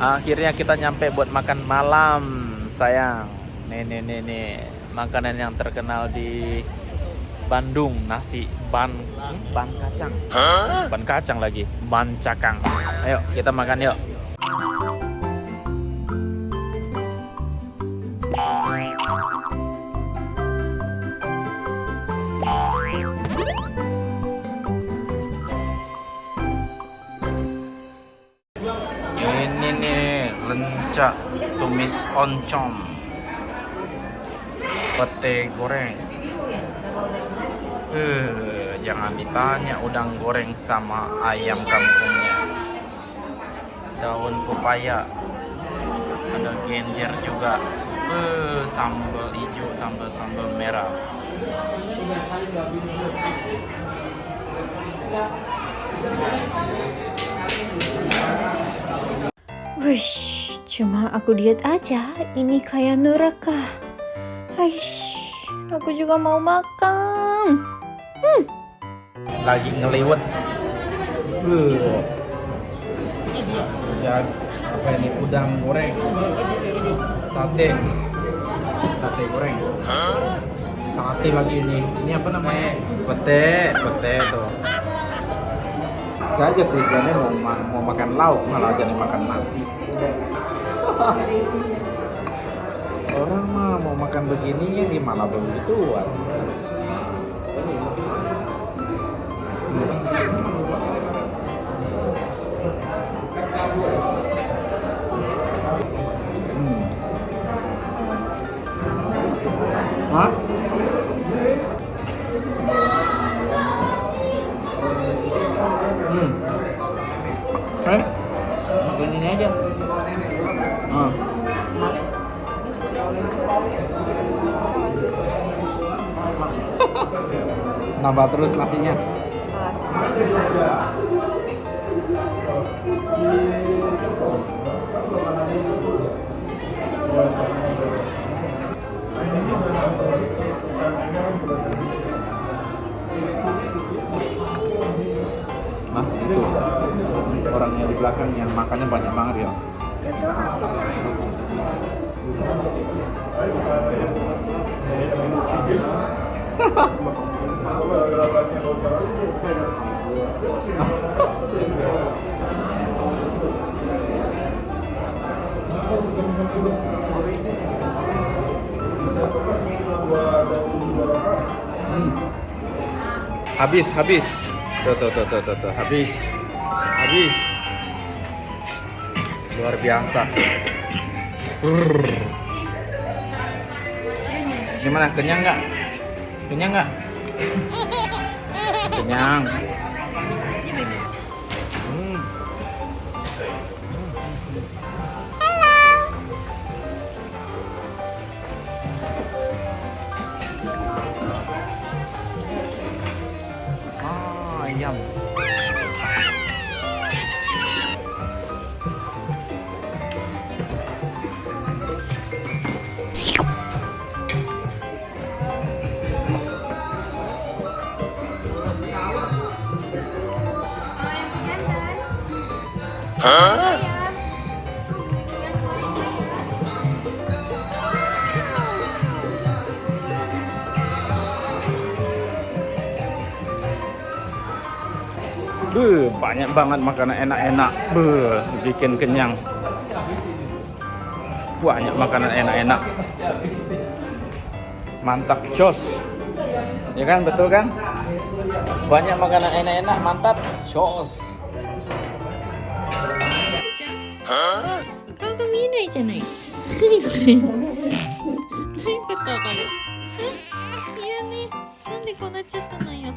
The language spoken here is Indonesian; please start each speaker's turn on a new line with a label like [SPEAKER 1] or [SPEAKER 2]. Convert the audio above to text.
[SPEAKER 1] Akhirnya kita nyampe buat makan malam, sayang. Nih, nih, nih, nih. Makanan yang terkenal di Bandung, nasi ban ban kacang. Ban kacang lagi, ban cakang. Ayo, kita makan yuk. Lencak tumis oncom, pete goreng. Eh, jangan ditanya udang goreng sama ayam kampungnya. Daun pepaya, ada genjer juga. Eh, sambal hijau, sambal sambal merah.
[SPEAKER 2] Wish, cuma aku diet aja. Ini kayak neraka. Aish, aku juga mau makan.
[SPEAKER 1] Lagi ngeliwet. Eh. Ya, apa ini udang goreng? Sate. Sate goreng. Sate lagi ini. Ini apa namanya? Pete, pete tuh. Saya aja tujuannya mau, ma- mau makan lauk malah jadi makan nasi. Orang mah mau makan begini ini malah begituan. Hmm. Hah? Nambah terus nasinya. Nah, itu orangnya di belakang yang makannya banyak banget ya. Hmm. Habis, habis. Tuh, tuh, tuh, tuh, tuh, tuh. habis. Habis. Luar biasa. Gimana? Kenyang nggak? Kenyang nggak? Kenyang. Hmm. Banyak banget makanan enak-enak. Beuh, bikin kenyang. Banyak makanan enak-enak. Mantap jos. Ya kan, betul kan? Banyak makanan enak-enak, mantap jos.
[SPEAKER 3] 顔が見えないじゃない。何これ。何かわかる。いやね、なんでこうなっちゃったのよ。